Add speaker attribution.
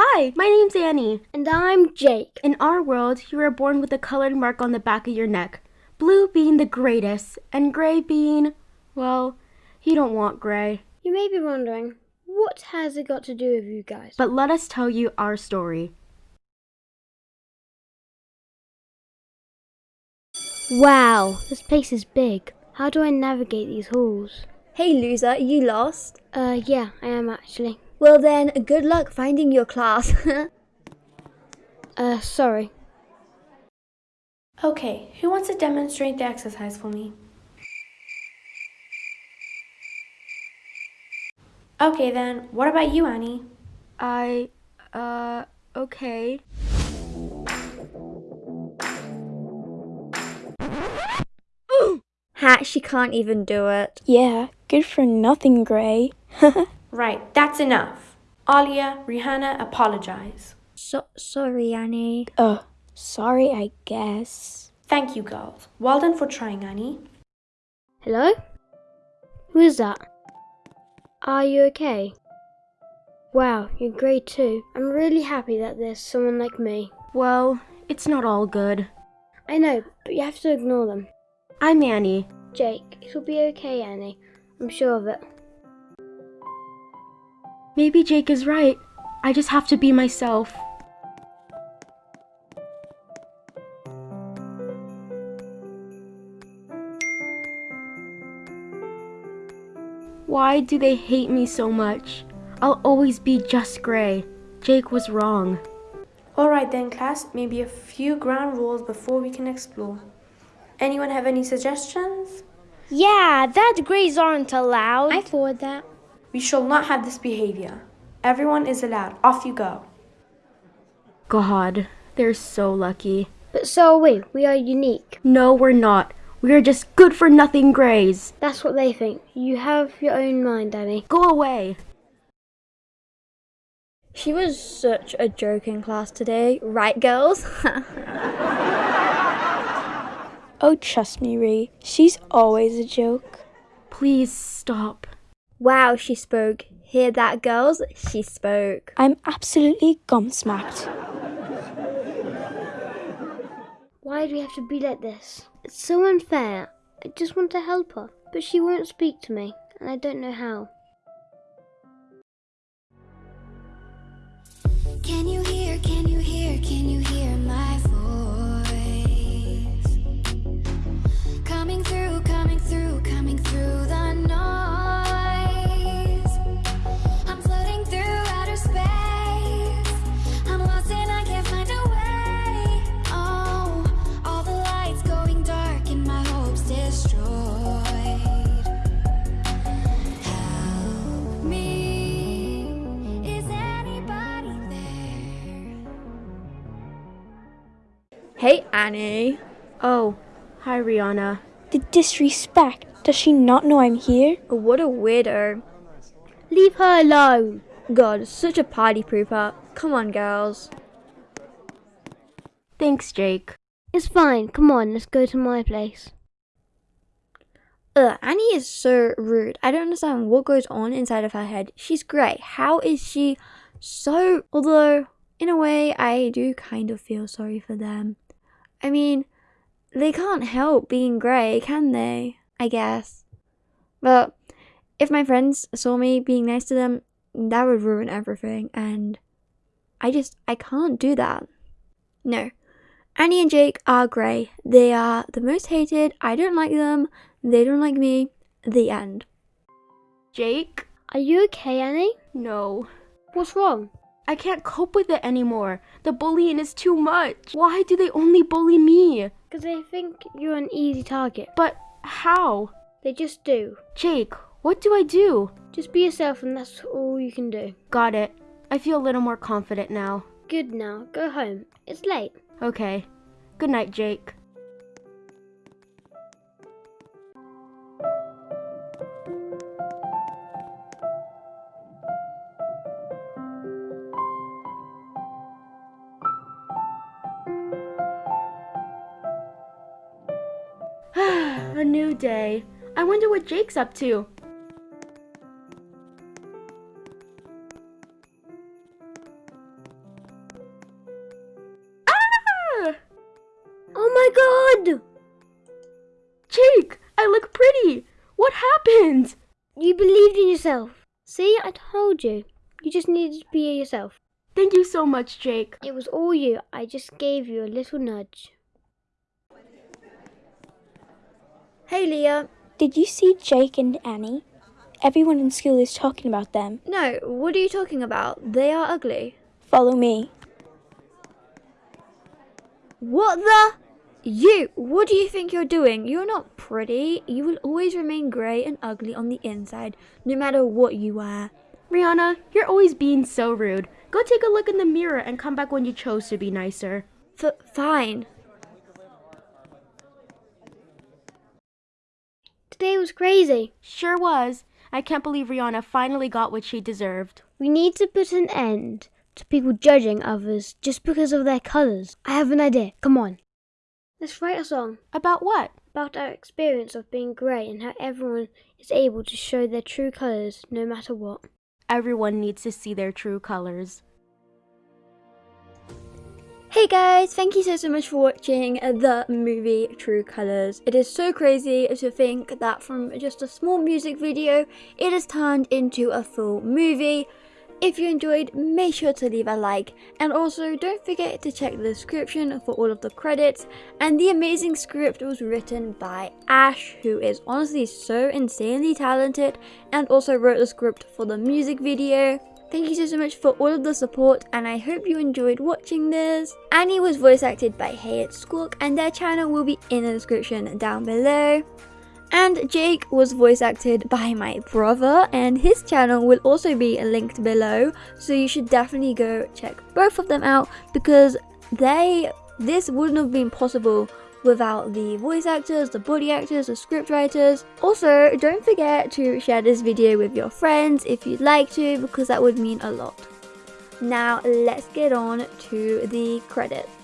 Speaker 1: Hi, my name's Annie.
Speaker 2: And I'm Jake.
Speaker 1: In our world, you are born with a colored mark on the back of your neck. Blue being the greatest, and gray being, well, you don't want gray.
Speaker 2: You may be wondering, what has it got to do with you guys?
Speaker 1: But let us tell you our story.
Speaker 2: Wow, this place is big. How do I navigate these halls?
Speaker 3: Hey loser, are you lost?
Speaker 2: Uh, yeah, I am actually.
Speaker 3: Well then, good luck finding your class.
Speaker 2: uh, sorry.
Speaker 4: Okay, who wants to demonstrate the exercise for me? Okay then, what about you, Annie?
Speaker 1: I, uh, okay.
Speaker 3: Ha, she can't even do it.
Speaker 5: Yeah, good for nothing, Gray.
Speaker 4: right, that's enough. Alia, Rihanna, apologize.
Speaker 3: So sorry, Annie.
Speaker 5: Oh, sorry, I guess.
Speaker 4: Thank you, girls. Well done for trying, Annie.
Speaker 2: Hello? Who is that? Are you okay? Wow, you're great too. I'm really happy that there's someone like me.
Speaker 1: Well, it's not all good.
Speaker 2: I know, but you have to ignore them.
Speaker 1: I'm Annie.
Speaker 2: Jake, it'll be okay, Annie. I'm sure of it.
Speaker 1: Maybe Jake is right. I just have to be myself. Why do they hate me so much? I'll always be just gray. Jake was wrong.
Speaker 4: Alright then, class, maybe a few ground rules before we can explore. Anyone have any suggestions?
Speaker 6: Yeah, that grays aren't allowed.
Speaker 2: I forward that.
Speaker 4: We shall not have this behavior. Everyone is allowed. Off you go.
Speaker 1: God, they're so lucky.
Speaker 2: But so are we. We are unique.
Speaker 1: No, we're not. We are just good for nothing grays.
Speaker 2: That's what they think. You have your own mind, Danny.
Speaker 1: Go away.
Speaker 3: She was such a joke in class today, right, girls?
Speaker 5: oh, trust me, Ree. She's always a joke.
Speaker 1: Please stop.
Speaker 3: Wow, she spoke. Hear that, girls? She spoke.
Speaker 5: I'm absolutely gumsmacked.
Speaker 2: Why do we have to be like this? It's so unfair. I just want to help her, but she won't speak to me, and I don't know how.
Speaker 7: Can you hear, can you hear, can you hear
Speaker 3: Hey, Annie.
Speaker 1: Oh, hi, Rihanna.
Speaker 5: The disrespect. Does she not know I'm here?
Speaker 3: What a weirdo.
Speaker 2: Leave her alone.
Speaker 3: God, such a party pooper. Come on, girls.
Speaker 1: Thanks, Jake.
Speaker 2: It's fine. Come on, let's go to my place.
Speaker 3: Ugh, Annie is so rude. I don't understand what goes on inside of her head. She's great. How is she so... Although, in a way, I do kind of feel sorry for them. I mean, they can't help being grey, can they? I guess. But if my friends saw me being nice to them, that would ruin everything. And I just, I can't do that. No. Annie and Jake are grey. They are the most hated. I don't like them. They don't like me. The end.
Speaker 1: Jake?
Speaker 2: Are you okay, Annie?
Speaker 1: No.
Speaker 2: What's wrong?
Speaker 1: I can't cope with it anymore. The bullying is too much. Why do they only bully me?
Speaker 2: Because they think you're an easy target.
Speaker 1: But how?
Speaker 2: They just do.
Speaker 1: Jake, what do I do?
Speaker 2: Just be yourself and that's all you can do.
Speaker 1: Got it. I feel a little more confident now.
Speaker 2: Good now. Go home. It's late.
Speaker 1: Okay. Good night, Jake. A new day. I wonder what Jake's up to. Ah!
Speaker 2: Oh my god!
Speaker 1: Jake, I look pretty! What happened?
Speaker 2: You believed in yourself. See, I told you. You just needed to be yourself.
Speaker 1: Thank you so much, Jake.
Speaker 2: It was all you. I just gave you a little nudge.
Speaker 3: Hey, Leah.
Speaker 5: Did you see Jake and Annie? Everyone in school is talking about them.
Speaker 3: No, what are you talking about? They are ugly.
Speaker 5: Follow me.
Speaker 3: What the? You, what do you think you're doing? You're not pretty. You will always remain grey and ugly on the inside, no matter what you wear.
Speaker 1: Rihanna, you're always being so rude. Go take a look in the mirror and come back when you chose to be nicer.
Speaker 3: F- fine.
Speaker 2: Today was crazy.
Speaker 1: Sure was. I can't believe Rihanna finally got what she deserved.
Speaker 2: We need to put an end to people judging others just because of their colours. I have an idea. Come on. Let's write a song
Speaker 1: About what?
Speaker 2: about our experience of being grey and how everyone is able to show their true colours no matter what.
Speaker 1: Everyone needs to see their true colors.
Speaker 3: Hey guys, thank you so so much for watching the movie True Colors. It is so crazy to think that from just a small music video, it has turned into a full movie. If you enjoyed, make sure to leave a like and also don't forget to check the description for all of the credits and the amazing script was written by Ash who is honestly so insanely talented and also wrote the script for the music video. Thank you so, so much for all of the support and I hope you enjoyed watching this. Annie was voice acted by Hayat Squawk and their channel will be in the description down below. And Jake was voice acted by my brother and his channel will also be linked below so you should definitely go check both of them out because they this wouldn't have been possible without the voice actors, the body actors, the script writers. Also, don't forget to share this video with your friends if you'd like to because that would mean a lot. Now let's get on to the credits.